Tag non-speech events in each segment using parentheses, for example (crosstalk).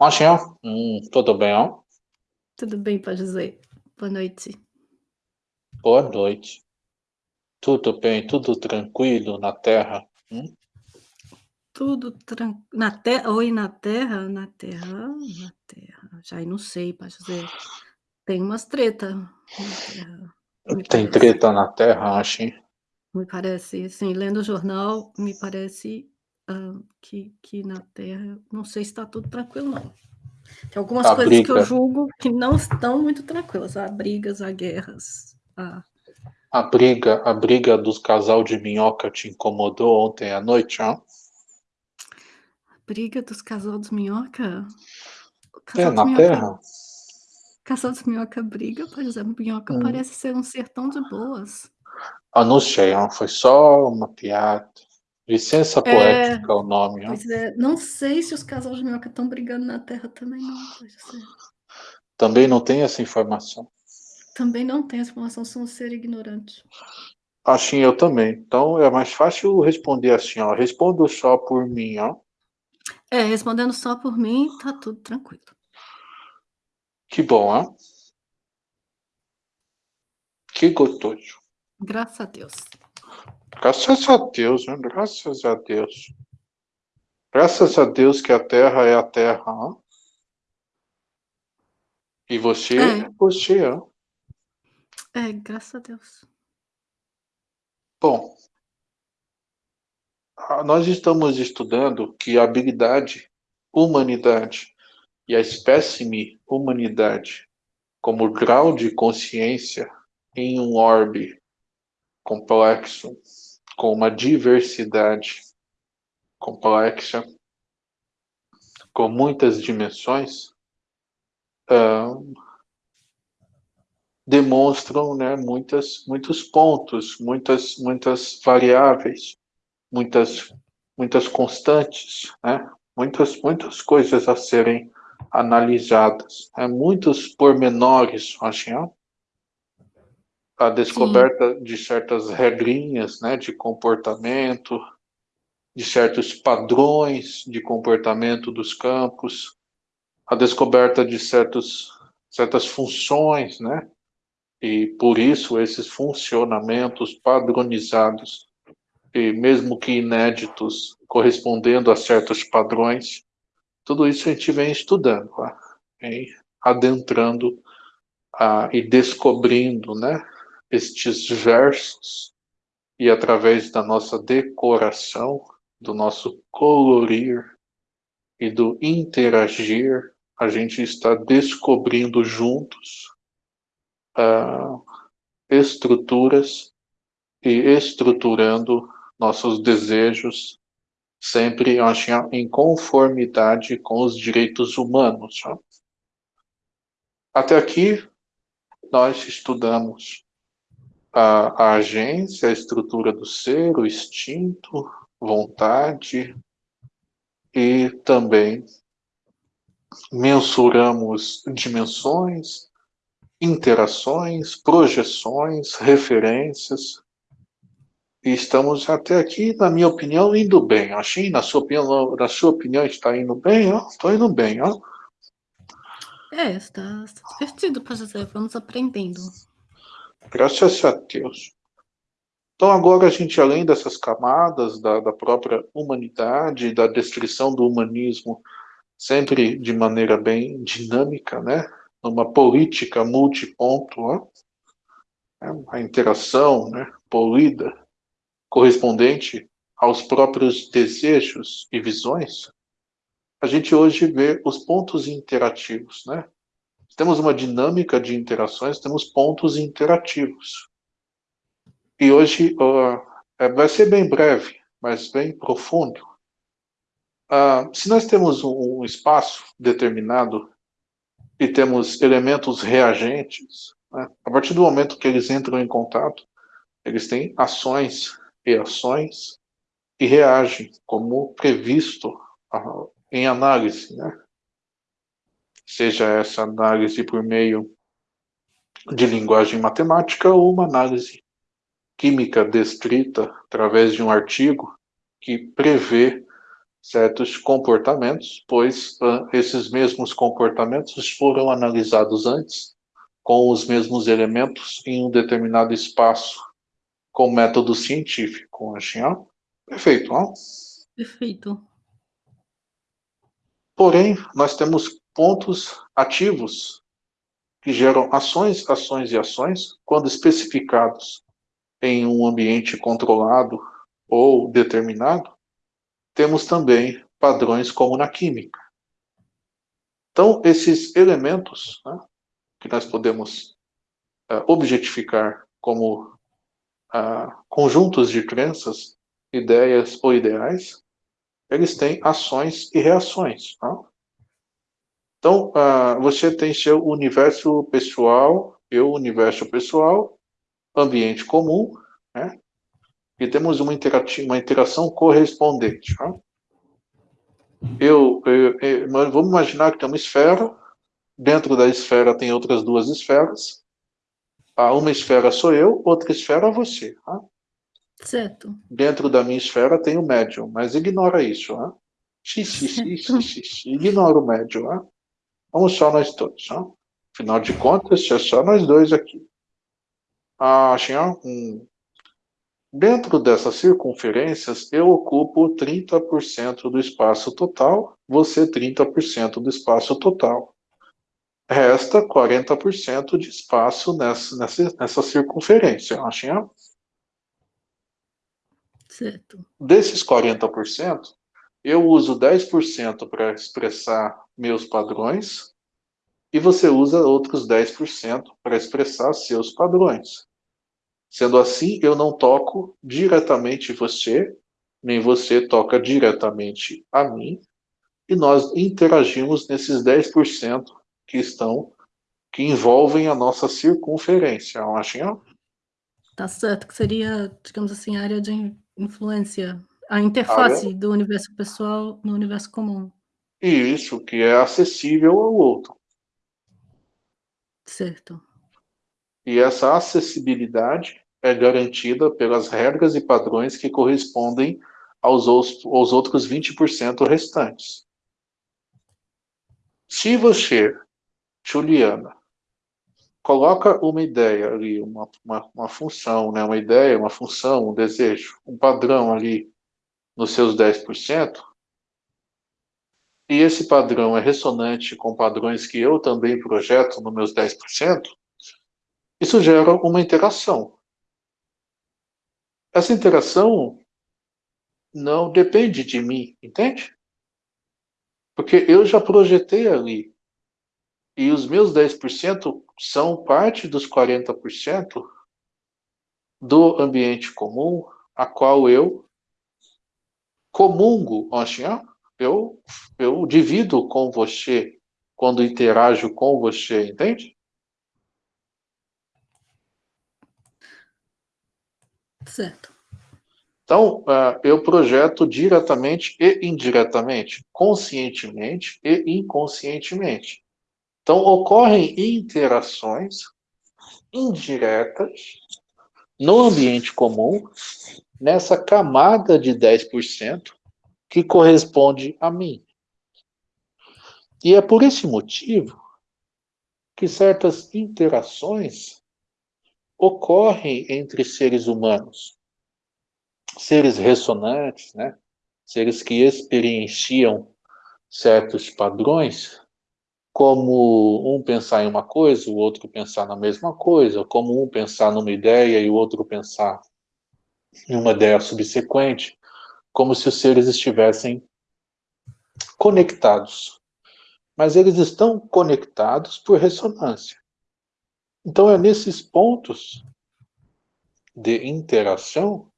Machinho, hum, tudo bem, ó? Tudo bem, pode dizer. Boa noite. Boa noite. Tudo bem, tudo tranquilo na Terra? Hum? Tudo tran na terra oi, na terra? Na terra na terra, já não sei, pode dizer. Tem umas treta na terra, me Tem treta na Terra, Machinho? Me parece, assim, lendo o jornal, me parece, que que na terra, não sei se está tudo tranquilo não. Tem algumas A coisas que eu briga julgo que não estão muito tranquilas, há brigas, há guerras, há a briga a briga dos casal de minhoca te incomodou ontem à noite, hã? Briga dos casal dos minhoca? É, casal dos na minhoca Terra. casal dos minhoca briga? Pois é, minhoca Hum. parece ser um ser tão de boas. Ah, não sei, foi só uma piada. Licença É, poética o nome, ó. é, não sei se os casal de minhoca estão brigando na terra também não. Também não tenho essa informação. Também não tenho essa informação, sou um ser ignorante. Assim, eu também. Então é mais fácil responder assim, ó, respondo só por mim, ó. É, respondendo só por mim, tá tudo tranquilo. Que bom, ó. Que gostoso. Graças a Deus. Graças a Deus, né, graças a Deus. Graças a Deus que a terra é a terra, ó. E você É. você, ó. É, graças a Deus. Bom nós estamos estudando que a habilidade humanidade e a espécime humanidade como grau de consciência em um orbe complexo, com uma diversidade complexa, com muitas dimensões, demonstram, né, muitas muitos pontos, muitas muitas variáveis, muitas muitas constantes, né, muitas muitas coisas a serem analisadas, né, muitos pormenores, assim, A Sim. descoberta de certas regrinhas, né, de comportamento, de certos padrões de comportamento dos campos, a descoberta de certos certas funções, né, e por isso esses funcionamentos padronizados, e mesmo que inéditos, correspondendo a certos padrões, tudo isso a gente vem estudando, vem adentrando, ah, e descobrindo, né, estes versos, e através da nossa decoração, do nosso colorir e do interagir, a gente está descobrindo juntos, hã, estruturas e estruturando nossos desejos, sempre, ó, em conformidade com os direitos humanos. Até aqui, nós estudamos a a agência, a estrutura do ser, o instinto, vontade, e também mensuramos dimensões, interações, projeções, referências. E estamos até aqui, na minha opinião, indo bem. Assim, na sua opinião na sua opinião está indo bem? Tô indo bem, ó. É, está está divertido, pode dizer, vamos aprendendo. Graças a Deus. Então agora a gente, além dessas camadas da da própria humanidade, da descrição do humanismo, sempre de maneira bem dinâmica, né, numa política multiponto, ó. É, a interação, né, polida, correspondente aos próprios desejos e visões, a gente hoje vê os pontos interativos, né. Temos uma dinâmica de interações, temos pontos interativos. E hoje, eh, vai ser bem breve, mas bem profundo. Ah, se nós temos um um espaço determinado e temos elementos reagentes, né, a partir do momento que eles entram em contato, eles têm ações, reações e reagem como previsto, ah, em análise, né. Seja essa análise por meio de linguagem matemática ou uma análise química descrita através de um artigo que prevê certos comportamentos, pois uh, esses mesmos comportamentos foram analisados antes com os mesmos elementos em um determinado espaço com método científico. Assim, ó. Perfeito, ó. Perfeito. Porém, nós temos pontos ativos que geram ações, ações e ações, quando especificados em um ambiente controlado ou determinado, temos também padrões como na química. Então, esses elementos né, que nós podemos uh, objetificar como uh, conjuntos de crenças, ideias ou ideais, eles têm ações e reações. Tá? Então, uh, você tem seu universo pessoal, eu universo pessoal, ambiente comum, né? e temos uma, uma interação correspondente. Tá? Eu, eu, eu, vamos imaginar que tem uma esfera, dentro da esfera tem outras duas esferas, ah, uma esfera sou eu, outra esfera é você. Tá? Certo. Dentro da minha esfera tem o médium, mas ignora isso. Xixi, xixi, xixi, ignora o médium. Tá? Vamos só nós todos. Tá? Afinal de contas, é só nós dois aqui. Ah, senhor, hum. Dentro dessas circunferências, eu ocupo 30% do espaço total, você 30% do espaço total. Resta 40% de espaço nessa, nessa, nessa circunferência, achinha? Certo. Desses 40%, eu uso 10% para expressar meus padrões e você usa outros 10% para expressar seus padrões. Sendo assim, eu não toco diretamente você, nem você toca diretamente a mim, e nós interagimos nesses 10% que estão, que envolvem a nossa circunferência, Achinha? Tá certo, que seria, digamos assim, a área de influência, a interface área... do universo pessoal no universo comum. Isso, que é acessível ao outro. Certo. E essa acessibilidade é garantida pelas regras e padrões que correspondem aos, aos outros 20% restantes. Se você, Juliana, coloca uma ideia ali, uma, uma, uma, função, né, uma ideia, uma função, um desejo, um padrão ali nos seus 10%, e esse padrão é ressonante com padrões que eu também projeto nos meus 10%, isso gera uma interação. Essa interação não depende de mim, entende? Porque eu já projetei ali. E os meus 10% são parte dos 40% do ambiente comum, a qual eu comungo, eu, eu divido com você quando interajo com você, entende? Certo. Então, uh, eu projeto diretamente e indiretamente, conscientemente e inconscientemente. Então, ocorrem interações indiretas no ambiente comum, nessa camada de 10% que corresponde a mim. E é por esse motivo que certas interações ocorrem entre seres humanos, seres ressonantes, né? seres que experienciam certos padrões, como um pensar em uma coisa, o outro pensar na mesma coisa, como um pensar numa ideia e o outro pensar em uma ideia subsequente, como se os seres estivessem conectados. Mas eles estão conectados por ressonância. Então, é nesses pontos de interação,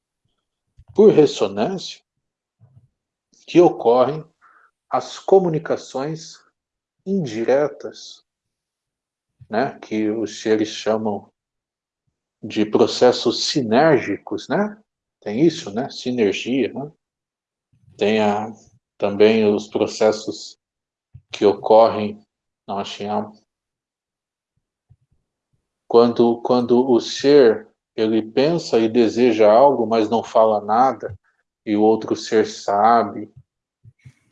por ressonância, que ocorrem as comunicações indiretas, né, que os seres chamam de processos sinérgicos, né? Tem isso, né? Sinergia, né? Tem a, também os processos que ocorrem, não achei quando, quando o ser, ele pensa e deseja algo, mas não fala nada, e o outro ser sabe,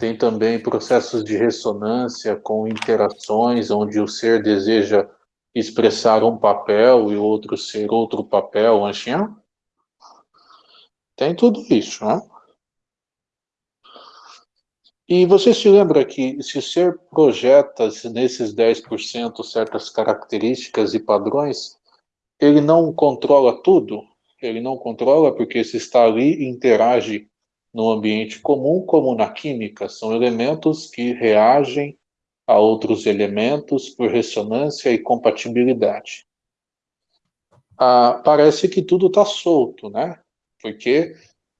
tem também processos de ressonância com interações, onde o ser deseja expressar um papel e outro ser outro papel, assim, tem tudo isso, né? E você se lembra que se o ser projeta nesses 10% certas características e padrões, ele não controla tudo? Ele não controla porque se está ali interage no ambiente comum, como na química, são elementos que reagem a outros elementos por ressonância e compatibilidade. Ah, parece que tudo está solto, né? Porque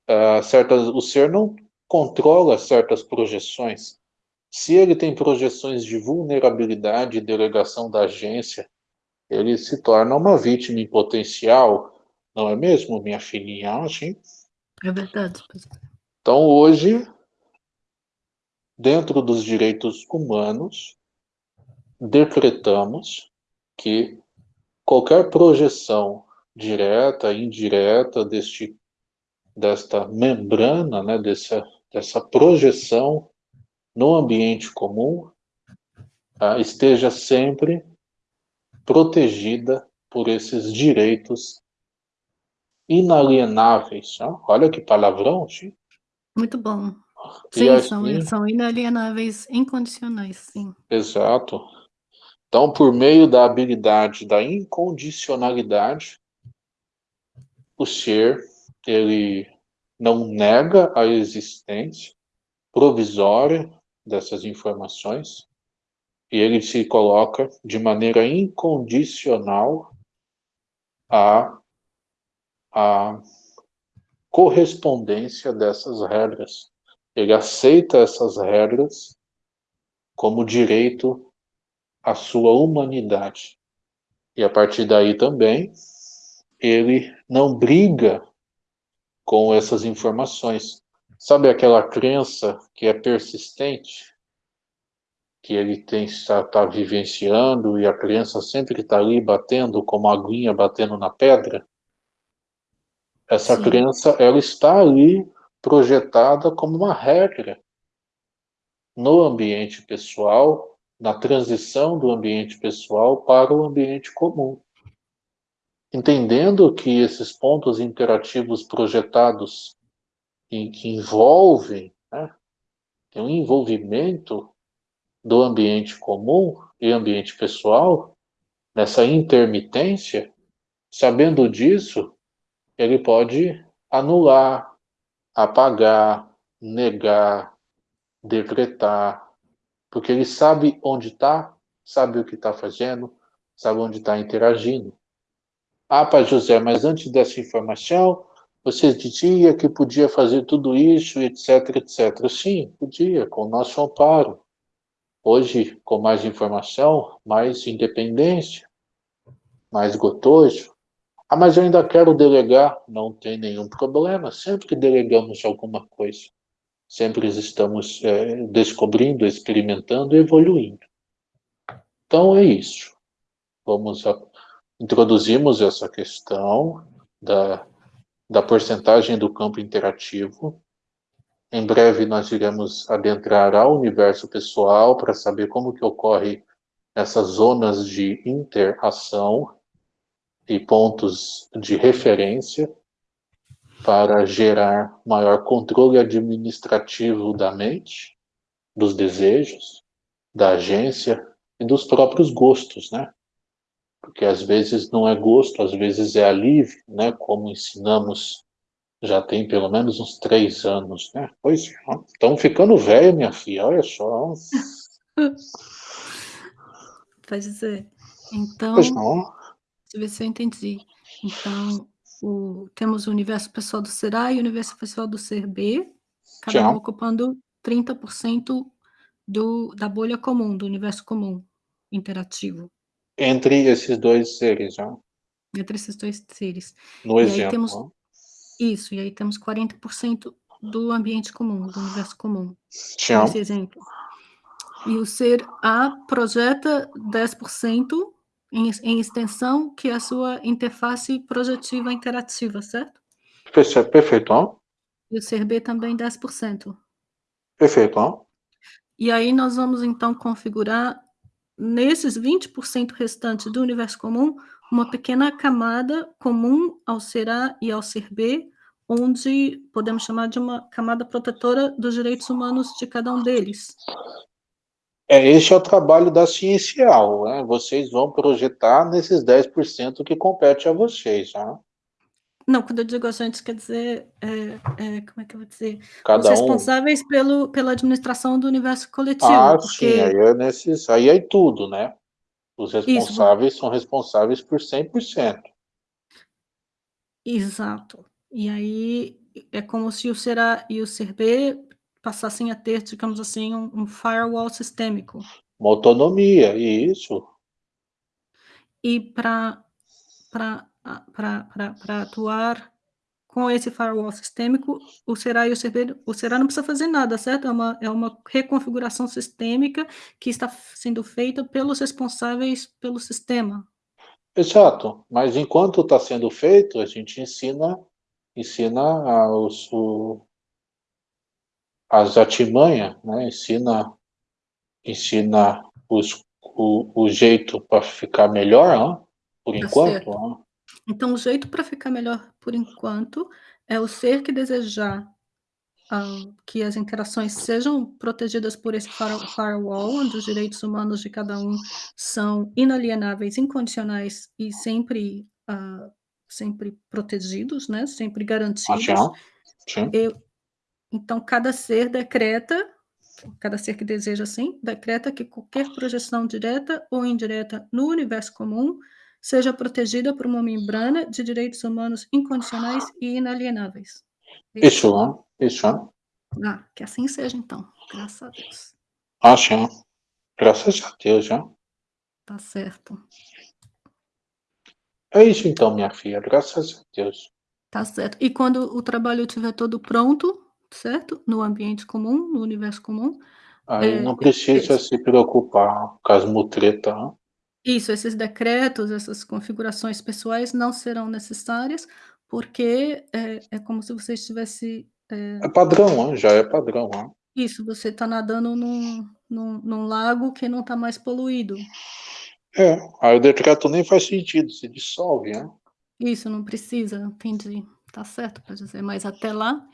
ah, certas, o ser não controla certas projeções. Se ele tem projeções de vulnerabilidade e delegação da agência, ele se torna uma vítima em potencial, não é mesmo, minha filhinha? É verdade. Então, hoje, dentro dos direitos humanos, decretamos que qualquer projeção direta, indireta deste, desta membrana, né, dessa, dessa projeção no ambiente comum, tá, esteja sempre protegida por esses direitos inalienáveis. Né? Olha que palavrão, Chico. Muito bom. Sim, são, são inalienáveis incondicionais, sim. Exato. Então, por meio da habilidade da incondicionalidade, o ser, ele não nega a existência provisória dessas informações e ele se coloca de maneira incondicional a, a correspondência dessas regras. Ele aceita essas regras como direito à sua humanidade. E a partir daí também, ele não briga com essas informações. Sabe aquela crença que é persistente? Que ele tem está, vivenciando e a criança sempre está ali batendo como a aguinha batendo na pedra? Essa Sim. crença, ela está ali projetada como uma regra no ambiente pessoal, na transição do ambiente pessoal para o ambiente comum. Entendendo que esses pontos interativos projetados e que envolvem, né, tem um envolvimento do ambiente comum e ambiente pessoal, nessa intermitência, sabendo disso, ele pode anular, apagar, negar, decretar, porque ele sabe onde está, sabe o que está fazendo, sabe onde está interagindo. Ah, Pai José, mas antes dessa informação, você dizia que podia fazer tudo isso, etc, etc. Sim, podia, com o nosso amparo. Hoje, com mais informação, mais independência, mais gotoso, ah, mas eu ainda quero delegar. Não tem nenhum problema. Sempre que delegamos alguma coisa, sempre estamos é, descobrindo, experimentando e evoluindo. Então é isso. Vamos a, introduzimos essa questão da, da porcentagem do campo interativo. Em breve nós iremos adentrar ao universo pessoal para saber como que ocorre essas zonas de interação e pontos de referência para gerar maior controle administrativo da mente, dos desejos, da agência e dos próprios gostos, né? Porque às vezes não é gosto, às vezes é alívio, né? Como ensinamos já tem pelo menos uns três anos, né? Pois estão ficando velho, minha filha, olha só. (laughs) Pois é. Então, pois não. Deixa eu ver se eu entendi. Então, o, temos o universo pessoal do ser A e o universo pessoal do ser B, cada um ocupando 30% do, da bolha comum, do universo comum, interativo. Entre esses dois seres, já. Entre esses dois seres. No e exemplo. Aí temos, isso, e aí temos 40% do ambiente comum, do universo comum. Tchau. Nesse exemplo. E o ser A projeta 10% em, em extensão, que é a sua interface projetiva interativa, certo? Perfeito. E o ser B também 10%. Perfeito. E aí nós vamos, então, configurar, nesses 20% restantes do universo comum, uma pequena camada comum ao ser A e ao ser B, onde podemos chamar de uma camada protetora dos direitos humanos de cada um deles. É, este é o trabalho da Ciencial, né? Vocês vão projetar nesses 10% que compete a vocês, né? Não, quando eu digo a gente, quer dizer, é, é, como é que eu vou dizer? Cada Os responsáveis um... pelo, pela administração do universo coletivo. Ah, porque... sim, aí é, nesses, aí é tudo, né? Os responsáveis Isso, são responsáveis por 100%. Exato. E aí é como se o ser A e o ser B passassem a ter, digamos assim, um, um firewall sistêmico. Uma autonomia, isso. E para atuar com esse firewall sistêmico, o Será e o CB, o Será não precisa fazer nada, certo? É uma, é uma reconfiguração sistêmica que está sendo feita pelos responsáveis pelo sistema. Exato, mas enquanto está sendo feito, a gente ensina, ensina os, o, as artimanhas, né? ensina, ensina os, o, o jeito para ficar melhor, por tá enquanto. Então, o jeito para ficar melhor por enquanto é o ser que desejar uh, que as interações sejam protegidas por esse firewall, onde os direitos humanos de cada um são inalienáveis, incondicionais e sempre, uh, sempre protegidos, né? sempre garantidos. Ah, sim. Eu, então, cada ser decreta, cada ser que deseja assim, decreta que qualquer projeção direta ou indireta no universo comum seja protegida por uma membrana de direitos humanos incondicionais e inalienáveis. Isso, isso. Ah, que assim seja, então. Graças a Deus. Ah, sim. Graças a Deus, já. Tá certo. É isso, então, minha filha. Graças a Deus. Tá certo. E quando o trabalho estiver todo pronto, certo? No ambiente comum, no universo comum. Aí é, não precisa se preocupar com as mutretas. Isso, esses decretos, essas configurações pessoais não serão necessárias, porque é, é como se você estivesse... É, é padrão, já é padrão. Isso, você está nadando num, num, num lago que não está mais poluído. É, aí o decreto nem faz sentido, se dissolve, né? Isso, não precisa, entendi. Tá certo para dizer, mas até lá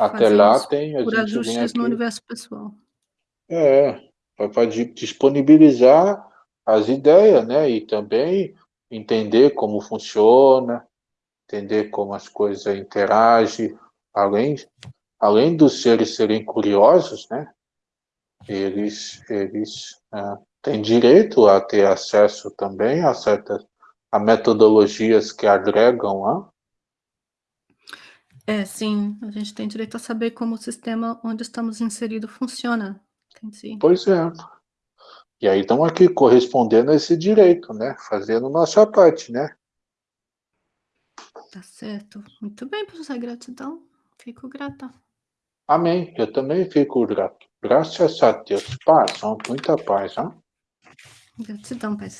até lá tem a por gente ajustes no universo pessoal. É, para disponibilizar as ideias, né? E também entender como funciona, entender como as coisas interagem, além, além dos seres serem curiosos, né? Eles, eles é, têm direito a ter acesso também a certas a metodologias que agregam a é, sim, a gente tem direito a saber como o sistema onde estamos inseridos funciona. Entendi. Pois é. E aí estamos aqui correspondendo a esse direito, né? Fazendo nossa parte, né? Tá certo. Muito bem, professor, gratidão. Fico grata. Amém. Eu também fico grato. Graças a Deus. Paz, muita paz, hein? Gratidão, Pai.